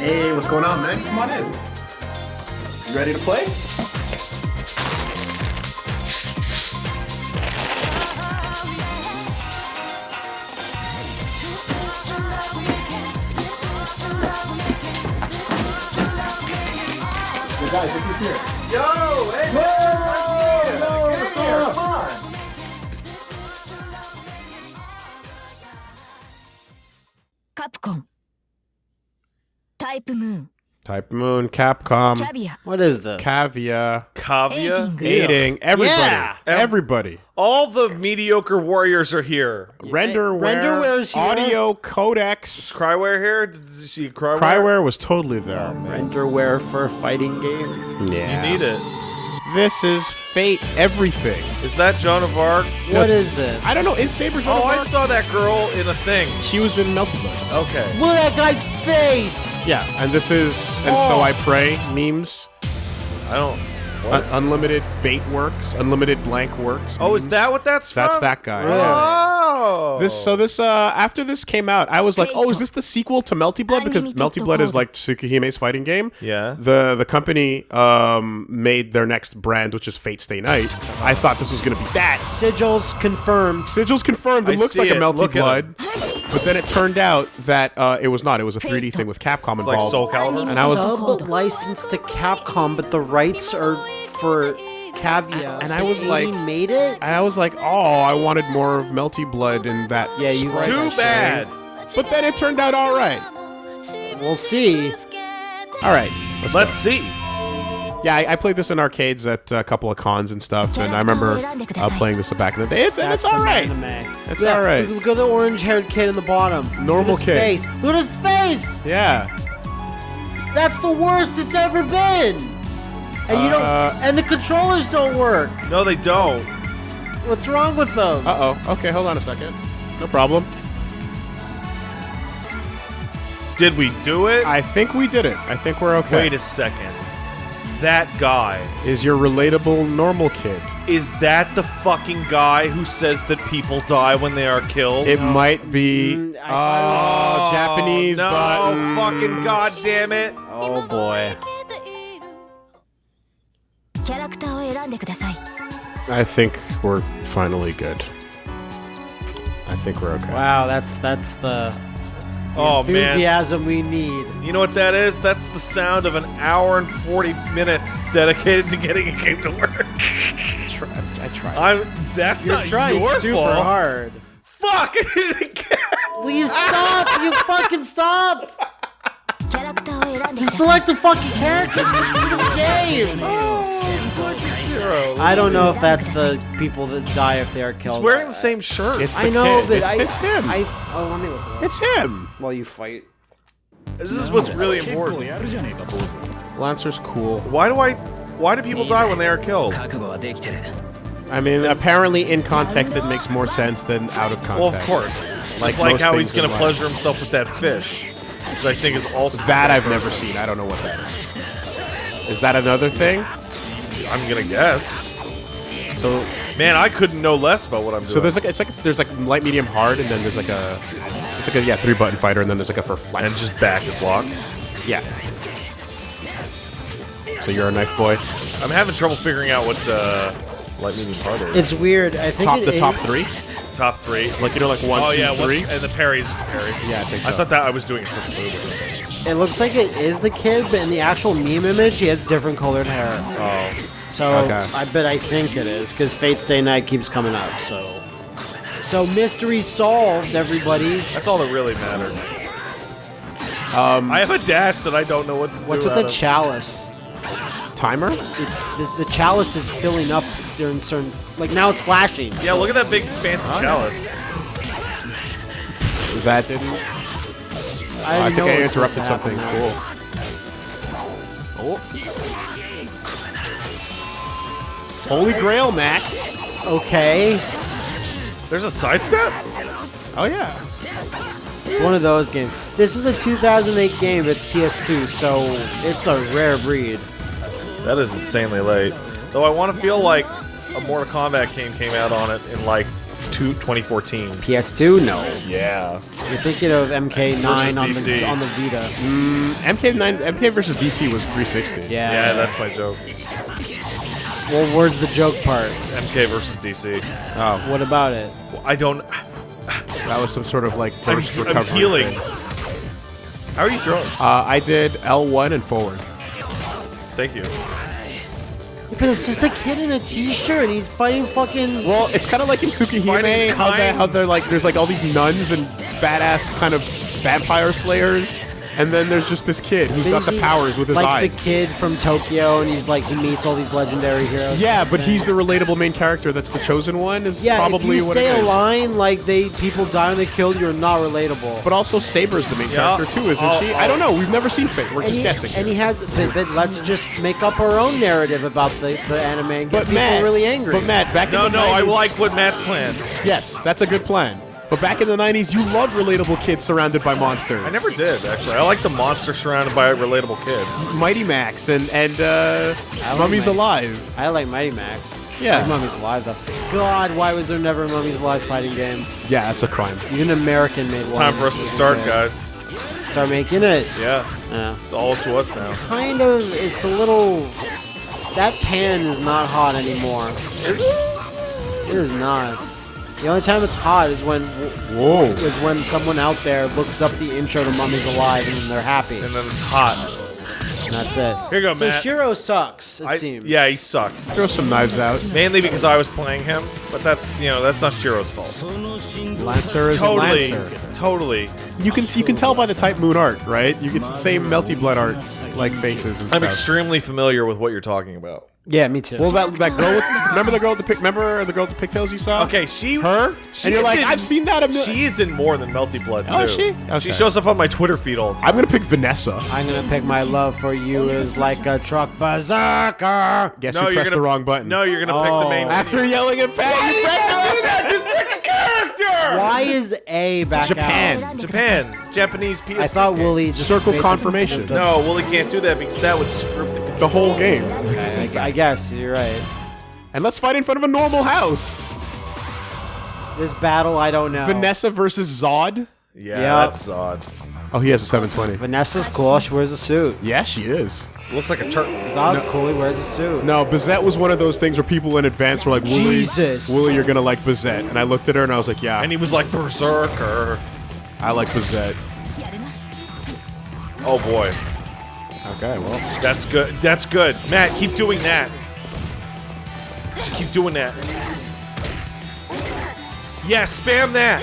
Hey, what's going on, man? Come on in. You ready to play? Yo, guys, look who's here. Yo, hey, man, nice to see you. Yo, Get what's up? Type Moon. Type Moon, Capcom. Caviar. What is this? Caviar. Caviar? Eating. Everybody. Yeah. Everybody. All the mediocre warriors are here. Renderware. Renderware's here. Audio codecs. CRIWARE here? Did you see CRIWARE? CRIWARE was totally there. Renderware for a fighting game. Yeah. You need it. This is Fate Everything. Is that Joan of Arc? What That's- is this? I don't know. Is Saber Joan Oh, of I saw that girl in a thing. She was in Melty Blood. Okay. Look at that guy's face! Yeah, and this is and so Oh. I pray memes. I don't. Un- unlimited bait works. Unlimited blank works. Oh, is that what that's from? That's that guy. Oh. This so this uh after this came out, I was like, oh, is this the sequel to Melty Blood? Because Unlimited Melty Blood is like Tsukihime's fighting game. Yeah. The the company um made their next brand, which is Fate Stay Night. I thought this was gonna be that. Sigils confirmed. Sigils confirmed. It I looks see like a it. Melty Look at Blood, but then it turned out that uh, it was not. It was a 3D thing with Capcom It's like. Soul Calibur. And I was- Sub licensed to Capcom, but the rights are for Cavia. And I was he like- made it? and I was like, oh, I wanted more of Melty Blood in that. Yeah, you sprite. Too bad. But then it turned out all right. We'll see. All right. Let's see. Yeah, I, I played this in arcades at a couple of cons and stuff, and I remember uh, playing this back in the day. It's, and it's That's all some right. anime. It's Yeah, all right. Look at the orange-haired kid in the bottom. Normal Look at his kid. Face. Look at his face. Yeah. That's the worst it's ever been. And you don't. Uh, And the controllers don't work. No, they don't. What's wrong with them? Uh oh. Okay, hold on a second. No problem. Did we do it? I think we did it. I think we're okay. Wait a second. That guy. Is your relatable normal kid? Is that the fucking guy who says that people die when they are killed? It might be. Mm, oh, thought Japanese no, button. fucking goddamn it. oh boy. I think we're finally good. I think we're okay. Wow, that's that's the, oh, enthusiasm man. we need. You know what that is? That's the sound of an hour and forty minutes dedicated to getting a game to work. I tried. I'm. That's You're not trying your super fault. hard. Fuck! it. you stop? you fucking stop! Just select a fucking character game. Oh. I don't know if that's the people that die if they are killed. He's wearing the same shirt. It's the I know, kid. but it's, I, it's him. I, oh, let me look it up it's him. while you fight. this is what's really important. Lancer's cool. Why do I? Why do people die when they are killed? I mean, apparently in context it makes more sense than out of context. Well, of course. Just Like like, how he's gonna life. pleasure himself with that fish, which I think is also That I've never seen. I don't know what that is. Is that another thing? I'm gonna guess. So, Man, I couldn't know less about what I'm doing. so there's like it's like there's like light, medium, hard, and then there's like a it's like a yeah three button fighter, and then there's like a for flex. and just back and block. yeah. So you're a knife boy. I'm having trouble figuring out what uh, light medium hard is. It's weird. I think Top it the top three, Top three. like you know like one, oh two, yeah, what's- three. and the parries parry. Yeah, I think so. I thought that I was doing a switch move. It looks like it is the kid, but in the actual meme image, he has different colored hair. Oh, So Okay. I bet I think it is because Fate Stay Night keeps coming up. So, so mystery solved, everybody. that's all that really mattered. Um, I have a dash that I don't know what to What's do. with out the chalice? Timer? It's, the, the chalice is filling up during certain. Like now it's flashing. yeah, look at that big fancy chalice. That didn't. I, I think I it was supposed interrupted something happen cool. Holy Grail, Max. Okay, There's a sidestep. Oh yeah. it's one of those games. This is a 2008 game. It's PS2, so it's a rare breed. That is insanely late. Though I want to feel like a Mortal Kombat game came out on it in like two, 2014. PS2? No. Yeah. You're thinking of MK9 on the DC. on the Vita. Mm, MK9, MK versus DC was 360. Yeah. Yeah, that's my joke. Well, where's the joke part? MK versus DC. Oh, What about it? I don't. that was some sort of like I'm, burst I'm recovery. healing. thing. How are you throwing? Uh, I did L1 and forward. Thank you. Because it's just a kid in a t-shirt and he's fighting fucking. Well, it's kind of like in fighting Tsukihime, how, they, kind- how they're like, there's like all these nuns and badass kind of vampire slayers, and then there's just this kid who's got the powers with his like eyes. the kid from Tokyo, and he's like he meets all these legendary heroes. Yeah, but he's the relatable main character. That's the chosen one. Is yeah. probably if you what say it a line like they people die when they kill, you, are not relatable. But also Saber's the main Yeah. character too, isn't Oh, she? I don't know. We've never seen Fate. We're and just he, guessing. and he has. But, but let's just make up our own narrative about the, the anime and get but people Matt, really angry. But Matt, back No, in the no, I like what Matt's plan. Yes, that's a good plan. But back in the 90s, you loved relatable kids surrounded by monsters. I never did actually. I like the monster surrounded by relatable kids. Mighty Max and and uh, I like Mummies Mighty- Alive. I like Mighty Max. Yeah. I like Mummies Alive though. God, why was there never a Mummies Alive fighting game? Yeah, that's a crime. Even American made one. It's time for us to start, guys. Start making it. Yeah, Yeah. it's all up to us now. Kind of. It's a little. That pan is not hot anymore. Is it? It is not. The only time it's hot is when Whoa. is when someone out there looks up the intro to Mummies Alive and then they're happy. And then it's hot. And that's it. Here you go, so Matt. Shiro sucks. It I, seems. yeah, he sucks. Throw some knives out. Mainly because I was playing him, but that's you know that's not Shiro's fault. Lancer is Totally, a Lancer. totally. You can you can tell by the type moon art, right? You get the same melty blood art like faces and I'm stuff. extremely familiar with what you're talking about. Yeah, me too. well, that that girl. With, remember the girl with the pic? Remember the girl with the pigtails you saw? Okay, she Her? She and you're like, in- I've seen that a million. She is in more than Melty Blood too. Oh, is she? Okay. She shows up on my Twitter feed all the time. I'm gonna pick Vanessa. I'm gonna pick my love for you is like a truck berserker. Guess No, who you're pressed gonna- the wrong button? No, you're gonna pick the main. Oh. After yelling at Pat, you pressed the wrong button. Just pick a character. Why is A back Japan. out? Japan, Japanese PS2. I thought game. Wooly Circle confirmation. No, Wooly can't do that because that would script the The whole game. Okay, I, I guess you're right. And let's fight in front of a normal house. This battle, I don't know. Vanessa versus Zod. Yeah, Yeah. that's odd. Oh, he has a 720. Vanessa's cool. She wears a suit. Yeah, she is. Looks like a turtle. Zod's cool. He wears a suit. No, Bazett was one of those things where people in advance were like, Wooly, Jesus. Wooly, you're gonna like Bazett. And I looked at her and I was like, yeah, And he was like berserker. I like Bazett. Oh boy, Okay, well. that's good. That's good. Matt, keep doing that. Just keep doing that. Yeah, spam that.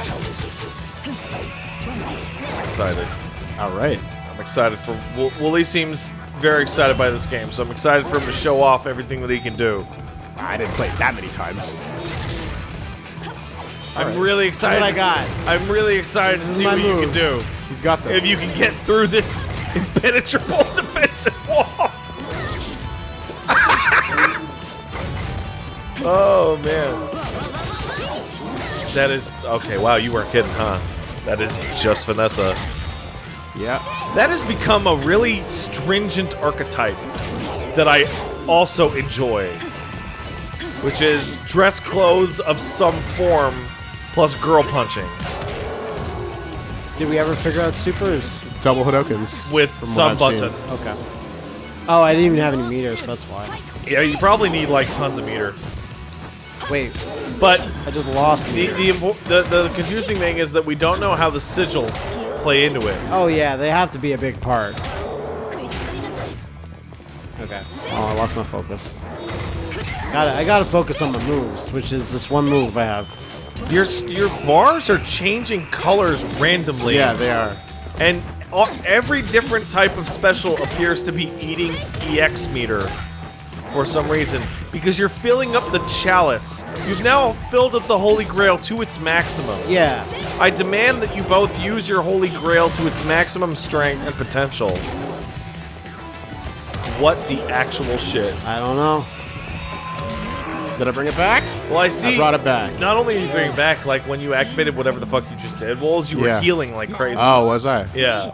I'm excited. All right. I'm excited for Wo- Wooly. Seems very excited by this game, so I'm excited for him to show off everything that he can do. I didn't play it that many times. I'm really excited. what I got. I'm really excited to see what you can do. He's got them. If you can get through this impenetrable defensive wall. oh man. That is okay. Wow, you weren't kidding, huh? That is just Vanessa. yeah. That has become a really stringent archetype that I also enjoy, which is dress clothes of some form plus girl punching Did we ever figure out supers? Double Hadokens. with From some button. Okay. Oh, I didn't even have any meters. So that's why. Yeah, you probably need like tons of meter, Wait, but I just lost the meter. the, the the confusing thing is that we don't know how the sigils play into it. Oh yeah, they have to be a big part. Okay. Oh, I lost my focus. Got I gotta focus on my moves, which is this one move I have. Your your bars are changing colors randomly. Yeah, they are. And all, every different type of special appears to be eating EX meter for some reason. Because you're filling up the chalice. You've now filled up the Holy Grail to its maximum. Yeah. I demand that you both use your Holy Grail to its maximum strength and potential. What the actual shit? I don't know. Did I bring it back? Well, I see. I brought it back. Not only are you bringing it back, like when you activated whatever the fuck you just did, Walls, you were healing like crazy. Oh, was I? Yeah.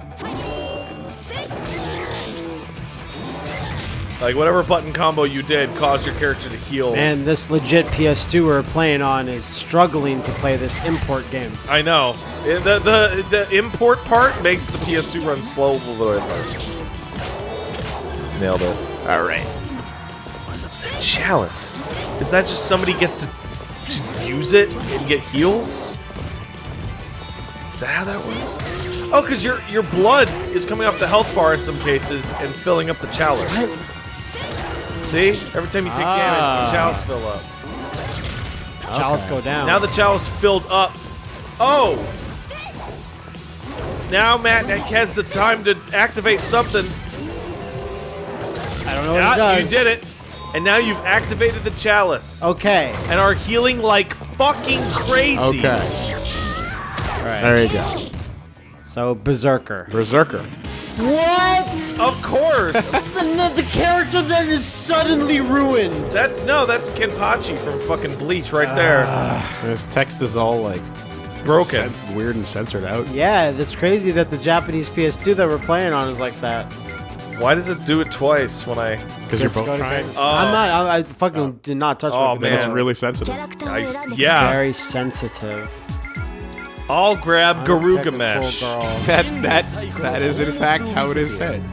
Like whatever button combo you did caused your character to heal. And this legit PS2 we're playing on is struggling to play this import game. I know. The, the the import part makes the PS2 run slow. a little bit. Nailed it. All right. Chalice. Is that just somebody gets to, to use it and get heals? Is that how that works? Oh, because your your blood is coming off the health bar in some cases and filling up the chalice. See? Every time you take damage, Ah. the chalice fill up. Chalice go down. Now the chalice filled up. Oh! Now Matt has the time to activate something. I don't know what Yeah, does. you did it. And now you've activated the chalice. Okay. And are healing like fucking crazy. Okay. All right. There you go. So Berserker. Berserker. What? Of course. the, the character then is suddenly ruined. that's no, that's Kenpachi from fucking Bleach right there. Ah. This text is all like Broken. cen- weird and censored out. Yeah, that's crazy that the Japanese PS2 that we're playing on is like that. Why does it do it twice when I? Because you're both trying. Oh. I'm not. I, I fucking oh. did not touch. Oh man, it's really sensitive. I, yeah, very sensitive. I'll grab Garuga Mesh. That that that is in fact how it is said.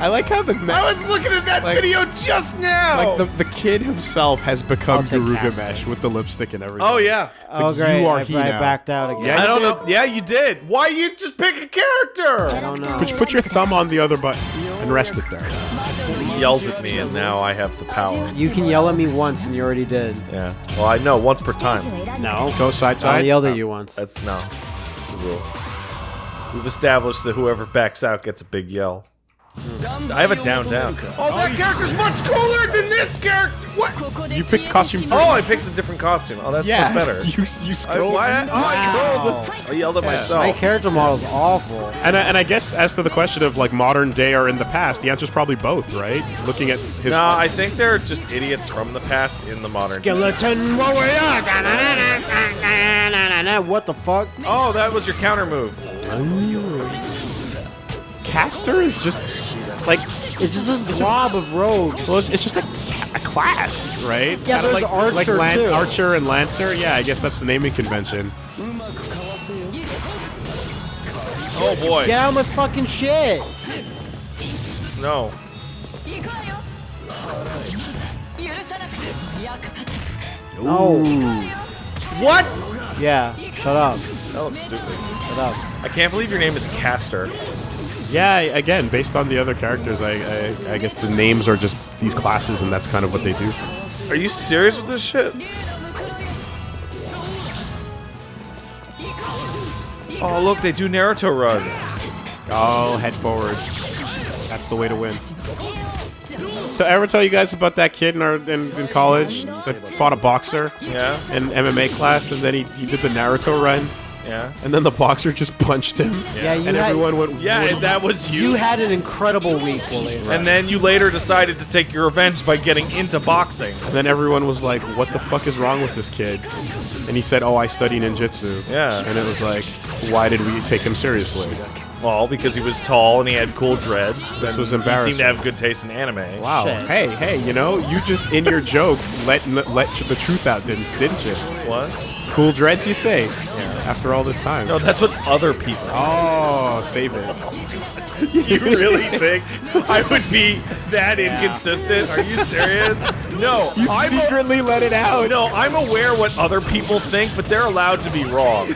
I like how the I was looking at that like, video just now. Like the, the kid himself has become Guru Mesh with the lipstick and everything. Oh yeah. It's oh like, great. You are I, he I now. backed out again. Yeah, I don't know. Yeah, you did. Why you just pick a character? I don't know. But you put your thumb on the other button and rest it there. Yells at me, and now I have the power. You can yell at me once, and you already did. Yeah. Well, I know once per time. No. Go side side. I yelled at you once. That's no. That's the rule. We've established that whoever backs out gets a big yell. Mm. I have a down down. Oh, that character's much cooler than this character! What? You picked costume three. Oh, I picked a different costume. Oh, that's yeah. much better. you, you scrolled. I, why, I, I scrolled. Oh. I yelled at yeah. myself. My character model's awful. And I, and I guess as to the question of, like, modern day or in the past, the answer's probably both, right? Looking at his... No, nah, I think they're just idiots from the past in the modern Skeleton day. warrior! what the fuck? Oh, that was your counter move. Ooh caster is just like it's just this blob of rogues. Well, it's, just a, a, class, right? Yeah, kind there's like, archer like Lan too. Archer and Lancer. Yeah, I guess that's the naming convention. Oh boy! Get out of my fucking shit! No. No. What? Yeah. Shut up. That looks stupid. Shut up. I can't believe your name is Caster. Yeah, again, based on the other characters, I, I I guess the names are just these classes, and that's kind of what they do. Are you serious with this shit? Oh, look, they do Naruto runs. Oh, head forward. That's the way to win. So, ever tell you guys about that kid in our in, in college that fought a boxer Yeah, in MMA class, and then he, he did the Naruto run, yeah. and then the boxer just punched him, Yeah, you and had, everyone went, Yeah, and that was you. you had an incredible week, Willie. and then you later decided to take your revenge by getting into boxing. And then everyone was like, "What the fuck is wrong with this kid?" And he said, "Oh, I study ninjutsu." Yeah. And it was like, why did we take him seriously? Well, because he was tall and he had cool dreads. This and was He embarrassing. seemed to have good taste in anime. Wow. Shit. Hey, hey, you know, you just in your joke let let the truth out, didn't didn't you? What? Cool dreads, you say? After all this time. No, that's what other people. Oh, save it. Do you really think I would be that inconsistent? Are you serious? No, You I'm a- secretly let it out. no, I'm aware what other people think, but they're allowed to be wrong.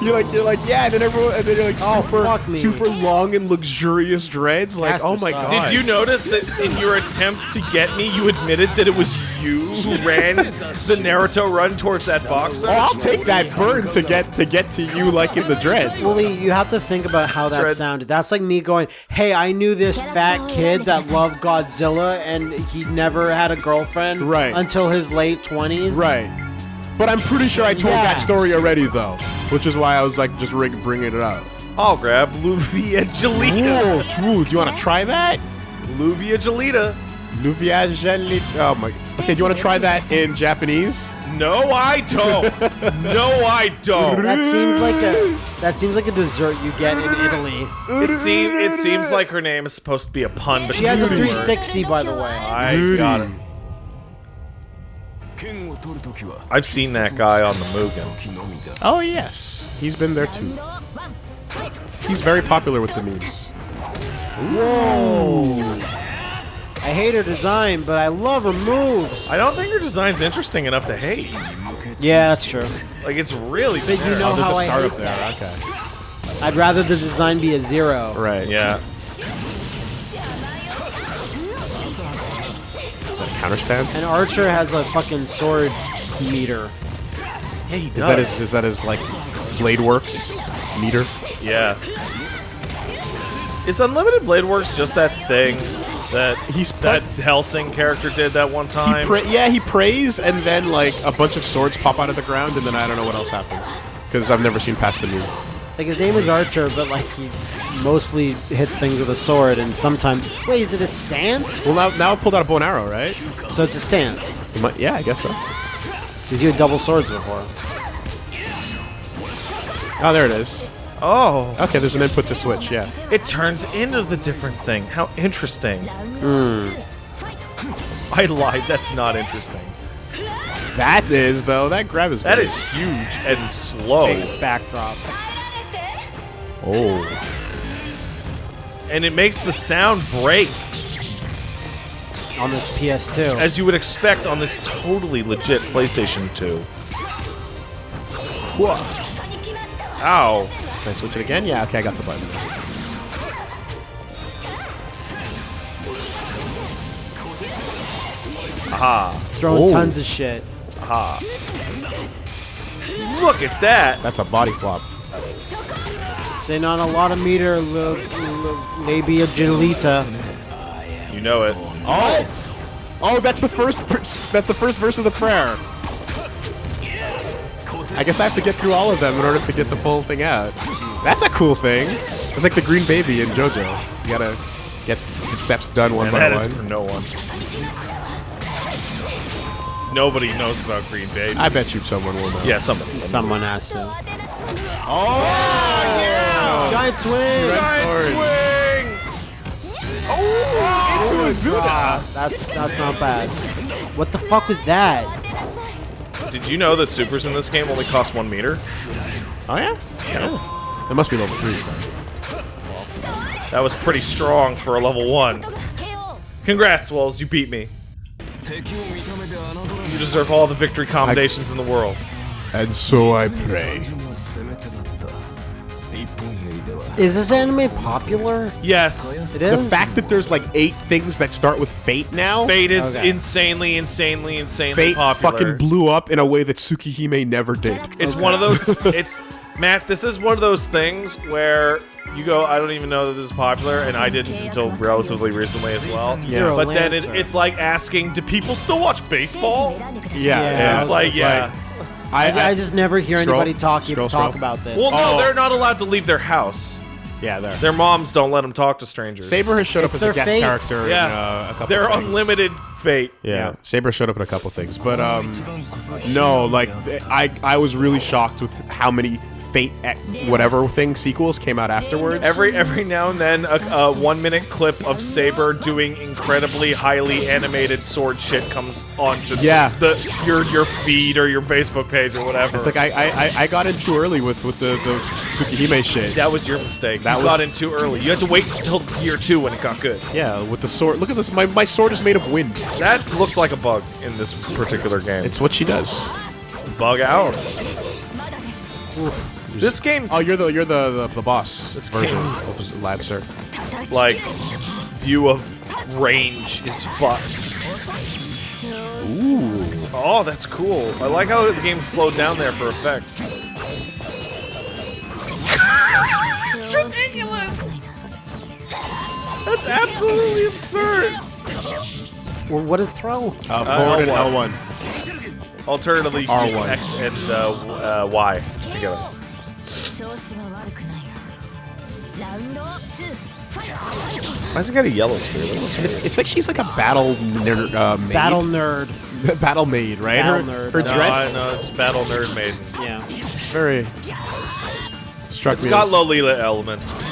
You're like you're like yeah, and then everyone and then you're like Oh, super fuck me. super long and luxurious dreads. Like Casper oh my sucks. god. Did you notice that in your attempts to get me, you admitted that it was you who ran the Naruto run towards that boxer? Oh, I'll take that burn to get to get to you like in the dreads. Willie, you have to think about how that Dread. sounded. That's like me going, "Hey, I knew this fat kid that loved Godzilla, and he never had a girlfriend Right. until his late 20s." Right. But I'm pretty sure I told Yeah. that story already, though, which is why I was like just rig- bringing it up. I'll grab Luvia Gelita. Ooh, ooh, do you want to try that? Luviagelita. Nuviageli. Oh my. Okay, do you want to try that in Japanese? No, I don't. no, I don't. That seems like a that seems like a dessert you get in Italy. It seems it seems like her name is supposed to be a pun, but She has a 360, by the way. I got it. I've seen that guy on the Mugen. Oh yes, he's been there too. He's very popular with the memes. I hate her design, but I love her moves. I don't think her design's interesting enough to hate. Yeah, that's true. Like it's really. But you know Oh, there's how a I start hate up there. that. Okay. I'd rather the design be a zero. Right. Yeah. Is that Counter stance. And Archer has a fucking sword meter. Yeah, he Is that his? Is that his like Blade Works meter? Yeah. Is Unlimited Blade Works just that thing that He's that Hellsing character did that one time? pra- yeah, he prays, and then like a bunch of swords pop out of the ground, and then I don't know what else happens because I've never seen past the meme. Like his name is Archer, but like he mostly hits things with a sword, and sometimes wait, is it a stance? Well, now now I pulled out a bow and arrow, right? So it's a stance. It might- yeah, I guess so. Because you had double swords before. Oh, there it is. Oh, Okay, there's an input to switch. Yeah. it turns into the different thing. How interesting. Hmm. I lied. That's not interesting. That is though. That grab is. That great. is huge and slow, Backdrop. Oh. and it makes the sound break on this PS2. as you would expect on this totally legit PlayStation 2. Ow. Can I switch it again? Yeah. Okay, I got the button. Aha. Throwing Oh. tons of shit. Aha. Look at that. That's a body flop. Sitting on a lot of meter, li- li- labia genita. You know it. Oh. Oh, that's the first. That's the first verse of the prayer. I guess I have to get through all of them in order to get the full thing out. That's a cool thing. It's like the green baby in JoJo. You gotta get the steps done one And by that is one. for no one. Nobody knows about Green Baby. I bet you someone will know. yeah, somebody. Someone has to. Oh, yeah! Giant swing! Giant swing! Oh, into Azuna. Ah, that's that's not bad. What the fuck was that? Did you know that supers in this game only cost one meter? Oh yeah? Yeah. It must be level 3 then. That was pretty strong for a level one. Congrats, Wells, you beat me. You deserve all the victory commendations in the world. And so I pray. Is this anime popular? Yes, It is. The fact that there's like eight things that start with fate now. Fate is Okay. insanely, insanely, insanely Fate popular. fucking blew up in a way that Tsukihime never did. It's one of those. It's Matt. This is one of those things where you go. I don't even know that this is popular, and I didn't until relatively recently as well. Yeah. But then it, it's like asking, do people still watch baseball? Yeah, Yeah. It's like, yeah. I, I, I just never hear Scroll, anybody talking scroll, talk scroll. about this. Well, no, Oh. they're not allowed to leave their house. Yeah, there. Their moms don't let them talk to strangers. Saber has showed up as a guest fate. character yeah, in uh, a couple they're things. unlimited fate. Yeah. Saber showed up in a couple things, but um, no, like I I was really shocked with how many Fate whatever thing sequels came out afterwards. Every every now and then, a, a one minute clip of Saber doing incredibly highly animated sword shit comes onto Yeah. the your your feed or your Facebook page or whatever. it's like I, I I- I got in too early with with the the Tsukihime shit. that was your mistake. That you was- got in too early. You had to wait until year two when it got good. Yeah, with the sword. Look at this. My my sword is made of wind. That looks like a bug in this particular game. It's what she does. bug out. This game's Oh, you're the you're the the, the boss This version, game's- of lad sir. like view of range is fucked. Ooh. Oh, that's cool. I like how the game slowed down there for effect. it's ridiculous. That's absolutely absurd. Well, what is throw? Uh, forward and L1. L1. Alternatively, you can use R1. X and uh, uh, Y together. Why's it got a yellow spear? It's, it's like she's like a battle nerd, uh, maid. Battle nerd. battle maid, right? Battle her nerd. her No, No, dress know it's Battle Nerd Maiden. Yeah. very struck It's me got as- Lolita elements.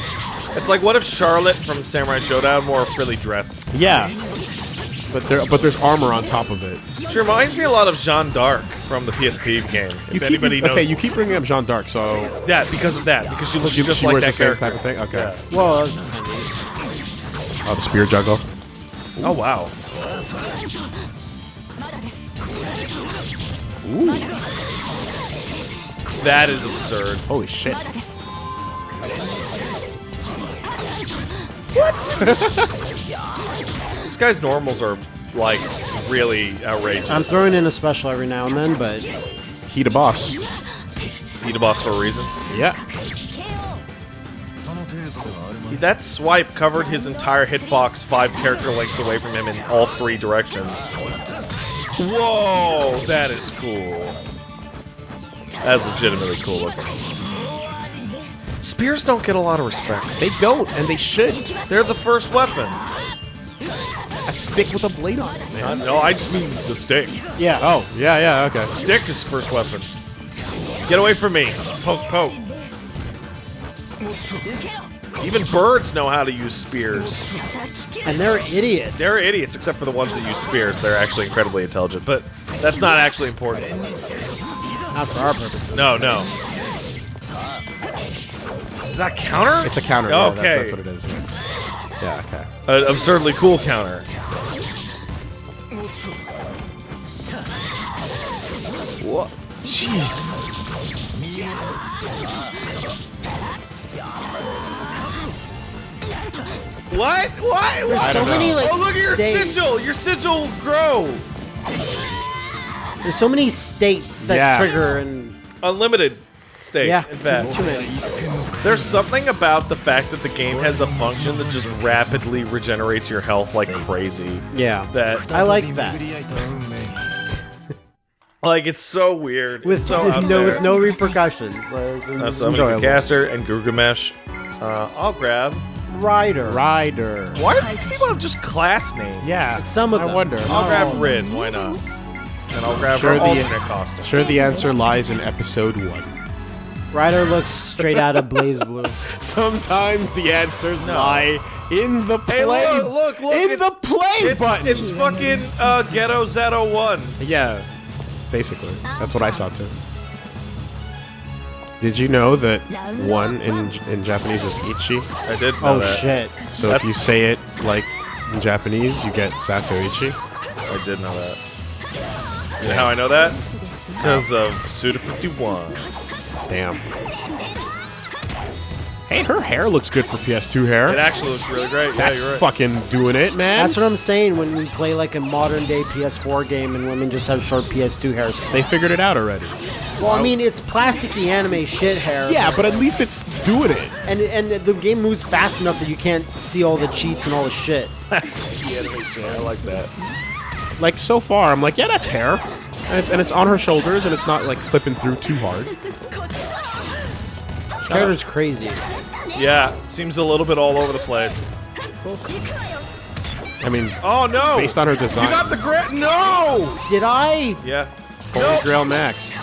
It's like what if Charlotte from Samurai Shodown wore a frilly dress? Yeah, but there but there's armor on top of it. She reminds me a lot of Jeanne d'Arc from the PSP game. If You keep, anybody knows okay, you keep bringing up Jeanne d'Arc, so that because of that because she looks she, just she like wears that the same character. type of thing. Okay. Yeah. Well, that was. Oh, the spear juggle. Oh wow. Ooh. That is absurd. Holy shit! This guy's normals are like really outrageous. I'm throwing in a special every now and then, but He the boss. Beat a boss for a reason. Yeah. That swipe covered his entire hitbox five character lengths away from him in all three directions. Whoa, that is cool. That's legitimately cool looking. Spears don't get a lot of respect. They don't, and they should. They're the first weapon. A stick with a blade on it, man. No, I just mean the stick. yeah. Oh, yeah, yeah, okay. Stick is first weapon. Get away from me. Poke, poke. Even birds know how to use spears. And they're idiots. They're idiots, except for the ones that use spears. They're actually incredibly intelligent, but that's not actually important. Not for our purposes. No, no. Is that counter? It's a counter. yeah, Okay. that's, that's what it is. Yeah, okay. An absurdly cool counter. What? Jeez. What? What? What? so many like Oh, look at your states. sigil! Your sigil grow! There's so many states that Yeah. trigger and Unlimited states, yeah, in fact. too many. There's something about the fact that the game has a function that just rapidly regenerates your health like crazy. Yeah, That, I like that. like, it's so weird. With it's so with no there. with no repercussions. So Uh, so I'm gonna enjoyable. Caster and Gilgamesh. Uh, I'll grab. Rider. Rider. Why do these people have just class names? Yeah. Some of I them. wonder. I'll Oh. grab Rin. Why not? And I'll grab Sure her the- alternate costume. Sure, the answer lies in episode one. Rider looks straight out of BlazBlue. Sometimes the answers no. lie in the play. Hey, look, look, look! in it's, the play it's, button. It's fucking uh, Ghetto Zeto One. Yeah, basically. That's what I saw too. Did you know that one in in Japanese is ichi? I did know Oh that. shit. So That's- if you say it like in Japanese, you get sato ichi. I did know that. You know how I know that? Because of Suda 51. Damn. Hey, her hair looks good for PS2 hair. It actually looks really great. That's yeah, you're right. fucking doing it, man. That's what I'm saying when we play like a modern day PS4 game and women just have short PS2 hair. they figured it out already. Well, I mean, it's plasticky anime shit hair. Yeah, but at least it's doing it. And and the game moves fast enough that you can't see all the cheats and all the shit. I like that. Like so far, I'm like, yeah, that's hair, and it's and it's on her shoulders, and it's not like clipping through too hard. This character's crazy. Yeah, seems a little bit all over the place. I mean, Oh no! based on her design, you got the grant. No! Did I? Yeah. Holy No. Grail Max.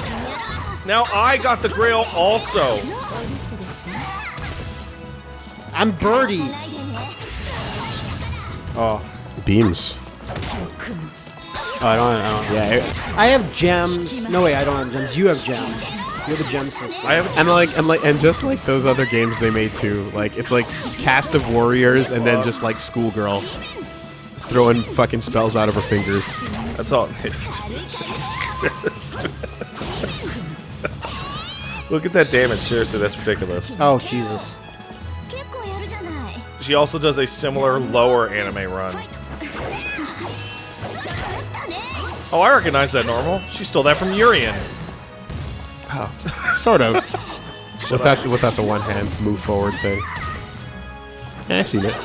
Now I got the grail also. I'm Birdie. Oh, beams. Oh, I don't. I don't. Yeah, I have gems. No way, I don't have gems. You have gems. You're the. I have. and like and like and just like those other games they made too. Like it's like cast of warriors and then just like schoolgirl throwing fucking spells out of her fingers. That's all. Look at that damage. Seriously, that's ridiculous. Oh Jesus. She also does a similar lower anime run. Oh, I recognize that normal. She stole that from Urien. Sort of. without without the one hand move forward thing. Yeah, I seen it.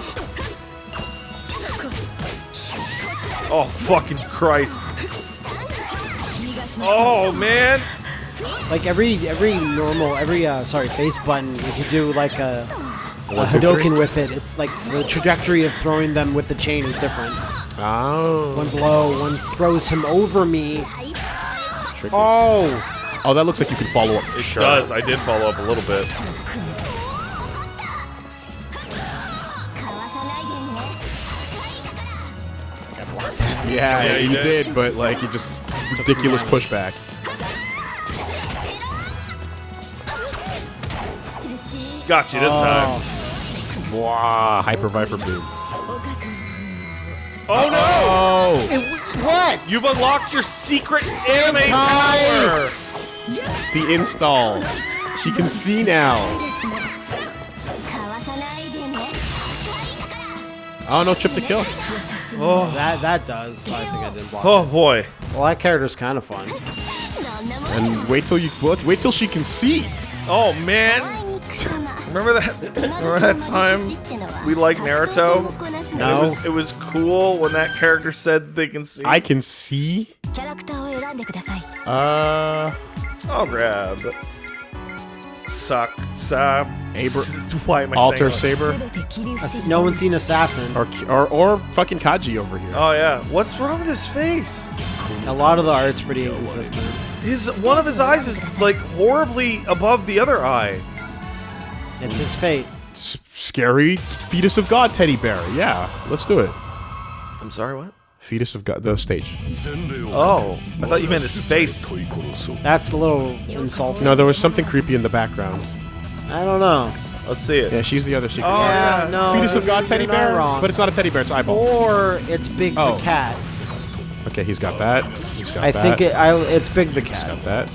Oh, fucking Christ. Oh, man. Like every every normal every uh sorry face button you could do like a a One, two, three? Hadoken with it. It's like the trajectory of throwing them with the chain is different. Oh. One's low, one throws him over me. Tricky. Oh! Oh, that looks like you can follow up. It does. I did follow up a little bit. Yeah, Yeah, you you did. did, but like you just ridiculous pushback. Got you this time. Oh. Wow, hyper viper boom. Oh no! Oh, It, what? You've unlocked your secret anime power. It's the install. She can see now. Oh, no trip to kill. Oh. That that does. I think I did block. Oh boy. Well, that character's kind of fun. And wait till you what? Wait till she can see. Oh man. remember that? Remember that time we liked Naruto? No. It was, it was cool when that character said they can see. I can see. Uh. I'll grab Suck Sab. Abra- Why am I Alter Saber. No one's seen Assassin. Or, or or fucking Kaji over here. Oh yeah. What's wrong with his face? A lot of the art's pretty inconsistent. His one of his eyes is like horribly above the other eye. It's his fate. S- scary fetus of God teddy bear. Yeah, let's do it. I'm sorry. What? Fetus of God, the stage. Oh, I thought you meant his face. That's a little insulting. No, there was something creepy in the background. I don't know. Let's see it. Yeah, she's the other secret. Oh, yeah, yeah. no. Fetus of God teddy bear, wrong. but it's not a teddy bear. It's eyeball. or it's Big Oh. the cat. Okay, he's got that. He's got I that. think it, I, it's Big the cat. He's got that.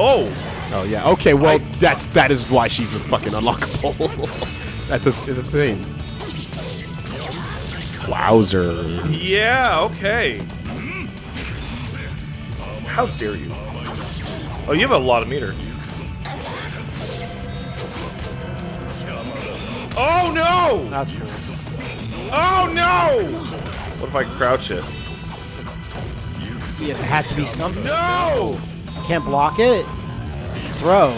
Oh, Oh yeah. Okay. Well, that's that is why she's a fucking unlockable. that's a, it's insane. Wowzer. yeah. Okay. How dare you? Oh, you have a lot of meter. Oh no! That's cool. Oh no! What if I crouch it? See, it has to be something. No! Can't block it. Throw.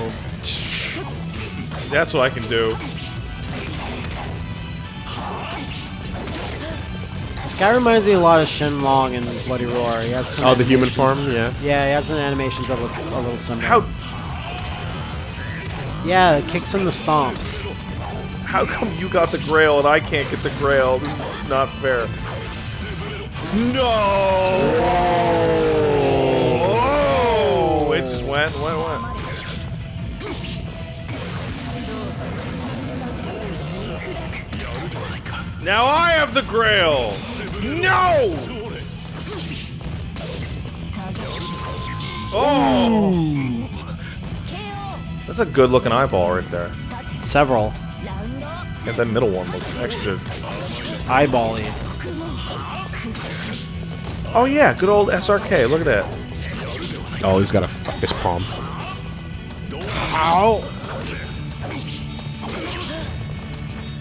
That's what I can do. Guy reminds me a lot of Shenlong and Bloody Roar. He has some Oh, the human form. Yeah. Yeah, he has some animations that looks a little similar. How Yeah, it kicks and the stomps. how come you got the Grail and I can't get the Grail? This is not fair. No! Oh! It just went, went, went. Now I have the Grail! No! Oh! That's a good looking eyeball right there. Several. And that middle one looks extra. Eyebally. Oh yeah, good old SRK. Look at that. Oh, he's got a, a fist palm. Ow!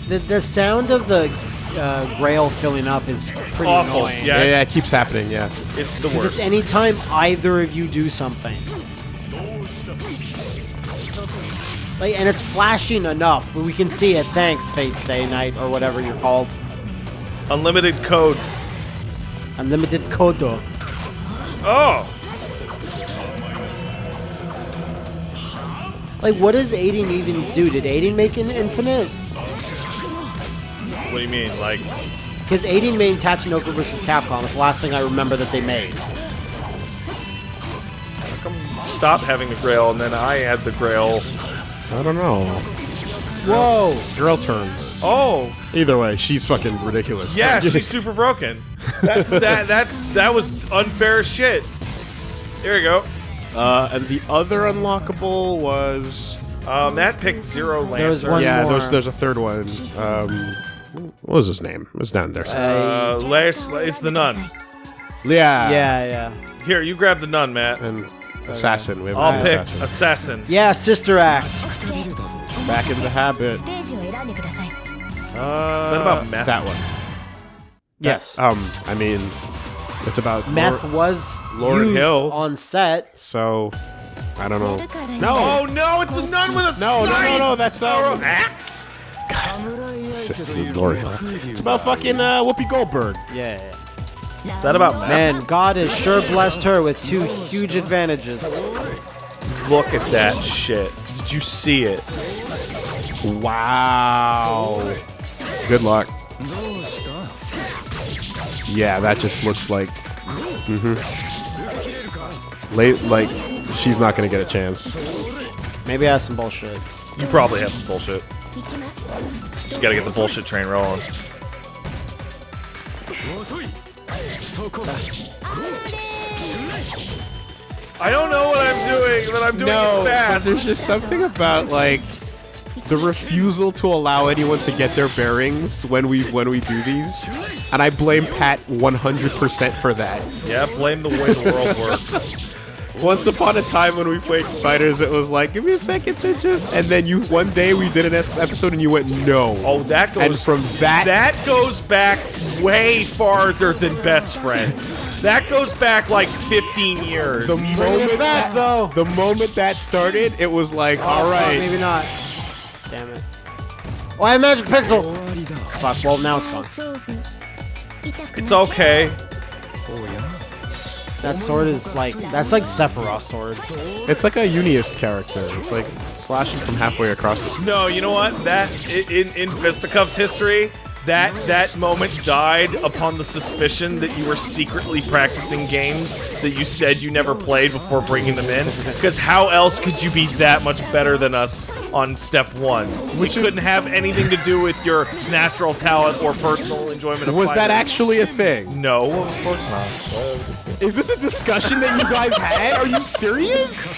The, the sound of the uh, grail filling up is pretty Awful. annoying. Yeah, Yeah, yeah, it keeps happening. Yeah. it's the Because worst. it's anytime either of you do something. Like, and it's flashing enough. We can see it. Thanks, Fate Stay Night, or whatever you're called. Unlimited codes. Unlimited Kodo. Oh! Like, what does Eighting even do? Did Eighting make an infinite? What do you mean? Like, his Eighting main Tatsunoko versus Capcom. is the last thing I remember that they made. how come stop having the Grail and then I had the Grail? I don't know. Whoa! Girl turns. Oh! Either way, she's fucking ridiculous. Yeah, she's super broken. That's that. That's that was unfair as shit. There we go. Uh, and the other unlockable was Um, Matt picked Zero Lancer. There was one yeah. more. There's there's a third one. Um, what was his name? It's down there. Uh, uh Lars, it's the nun. Yeah. Yeah, yeah. Here, you grab the nun, Matt. And uh, assassin. We have I'll pick assassin. assassin. Yeah, sister act. Back in the habit. Uh, Is that about meth? That one. Yes. Um, I mean, it's about meth Lor was Lauryn Hill on set. So, I don't know. No. Oh no! It's a nun with a no, no, no, no. That's uh, axe an axe. Sisters of Glory. It's about fucking uh, Whoopi Goldberg. Yeah. Is that about Matt? Man, God has sure blessed her with two huge advantages. Look at that shit. Did you see it? Wow. Good luck. Yeah, that just looks like. Mm-hmm. Late, like she's not gonna get a chance. Maybe I have some bullshit. You probably have some bullshit. Just gotta get the bullshit train rolling. I don't know what I'm doing, but I'm doing No, it but fast. there's just something about like the refusal to allow anyone to get their bearings when we when we do these, and I blame Pat 100% for that. Yeah, blame the way the world works. Once upon a time when we played fighters, it was like, give me a second to just, and then you one day we did an episode and you went no. Oh, that goes and from that, That goes back way farther than best friends. That goes back like 15 years. the moment back, that, though. the moment that started, it was like, all Oh, fuck, right, maybe not. Damn it. Oh, I have magic pixel. Fuck. Well, now it's gone. it's okay. That sword is like that's like Sephiroth sword. it's like a UNIST character. It's like slashing from halfway across the screen. No, you know what? That in in Fisticuff's history, that that moment died upon the suspicion that you were secretly practicing games that you said you never played before bringing them in. Because how else could you be that much better than us on step one? We couldn't have anything to do with your natural talent or personal enjoyment of Was that actually a thing? No, of course not. Is this a discussion that you guys had? Are you serious?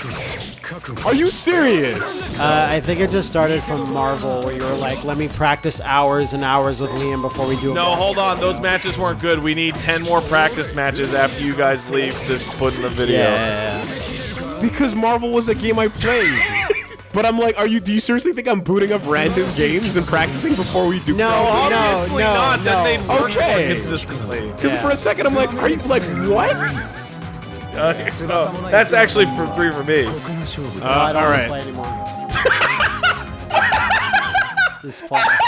Are you serious? Uh, I think it just started from Marvel, where you were like, "Let me practice hours and hours with Liam before we do." a No, hold on. Those matches weren't good. We need 10 more practice matches after you guys leave to put in the video. Yeah. Because Marvel was a game I played. But I'm like, are you? Do you seriously think I'm booting up random games and practicing before we do? No, pro- no, Obviously no, not. no. Then they'd work more Okay. consistently. Because Yeah. for a second I'm like, are you like what? Uh, no, that's actually for three for me. No, I Uh, don't all want to right. play anymore. this plot.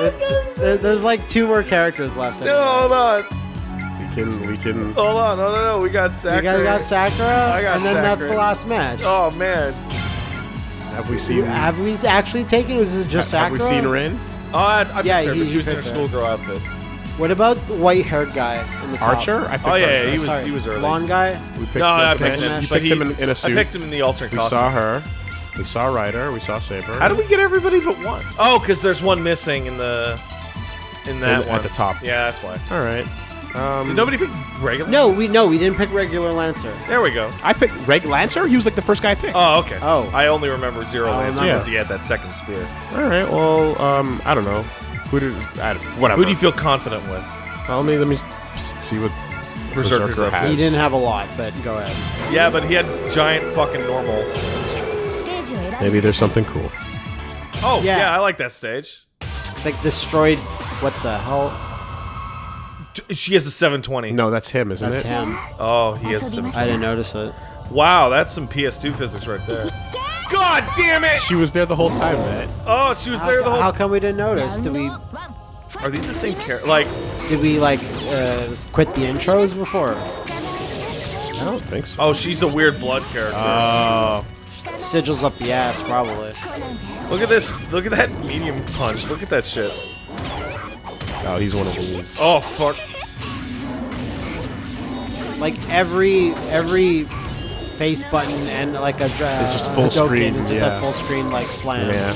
There- there- there's like two more characters left. No, hold on. We can, we can. Hold on. No, no, no. We got You Sakura. guys got Sakura, I got and then that's the last match. Oh, man. Have we seen? Have we actually taken? Was it just have Sakura? Have we seen Rin? Oh, I, I Yeah, picked her, he- but she was in her. schoolgirl outfit. What about the white-haired guy in the top? Archer? I picked Oh, yeah, Archer. yeah, he was, Sorry, he was early. Blonde guy. We picked No, him, I okay. picked him. You You but picked he- him in, in a I suit. picked him in the alternate we costume. saw her. We saw Rider. We saw Saber. How did we get everybody but one? Oh, because there's one missing in the in that In- one at the top. Yeah, that's why. All right. Um, Did nobody pick regular? No, we no, we didn't pick regular Lancer. There we go. I picked Reg Lancer. He was like the first guy I picked. Oh, okay. Oh. I only remember Zero Oh, Laser yeah. because he had that second spear. All right. Well, um, I don't know. Who did? I, don't- whatever. Who do you feel confident with? Well, let me let me see what Berserker's Berserker has. He didn't have a lot, but go ahead. Yeah, but he had giant fucking normals. Maybe there's something cool. Oh, yeah, Yeah. I like that stage. It's like destroyed. What the hell? She has a 720. No, that's him, isn't That's it? him. Oh, he has some. I didn't notice it. Wow, that's some PS2 physics right there. God damn it! She was there the whole time, man. Oh, she was there the How, whole. how come we didn't notice? Did we Are these the same character? Like, did we like uh, quit the intros before? I don't think so. oh, she's a weird blood character. Oh, Sigils up the ass, probably. look at this. Look at that medium punch. Look at that shit. oh, he's one of these. Oh fuck. Like every every face button and like a dra- It's just full Hadouken screen, is just yeah. a full screen like slam. yeah,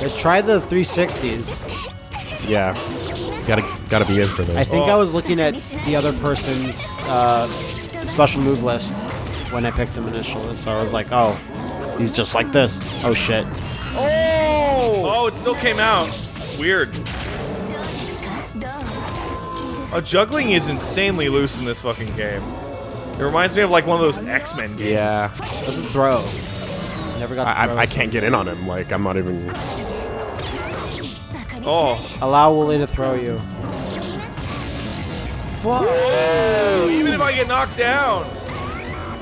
But try the 360s. yeah. Gotta gotta be in for this. I think Oh. I was looking at the other person's uh, special move list when I picked him initially, so I was like, oh, he's just like this. Oh shit. Oh! Oh, it still came out. Weird. Oh, juggling is insanely loose in this fucking game. It reminds me of like one of those X-Men games. yeah, What's his throw? Never got I, throw I, I can't get in on him. Like I'm not even. Oh. Allow Woolie to throw you. Fuck. even if I get knocked down.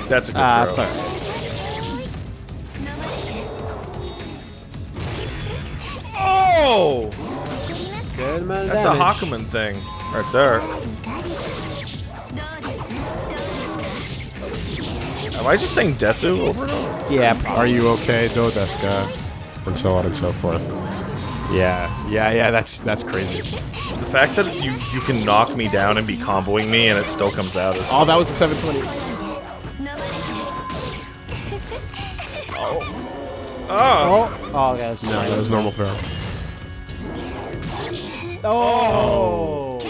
That's a good Ah, throw. alright. Oh! That's a. Hakumen thing right there. Am I just saying Desu over and over? Yeah, probably. Are you okay, Dodeska? And so on and so forth. Yeah, yeah, yeah. That's that's crazy. The fact that you you can knock me down and be comboing me and it still comes out is Oh, that was the 720. oh. Oh, guys. No, that was normal throw. Oh.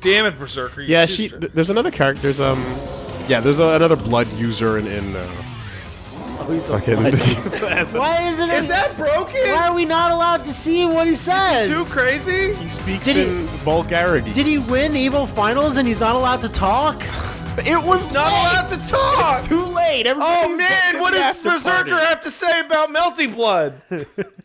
Damn it, Berserker. you Yeah, she. th- there's another character. There's um. Yeah, there's a, another blood user in in. Uh, fucking. Why is it? Is that broken? Why are we not allowed to see what he says? Too crazy? he speaks Did he- in vulgarity. Did he win Evo Finals and he's not allowed to talk? It was not allowed to talk. It's too late. Oh man, what does Berserker have to say about Melty Blood?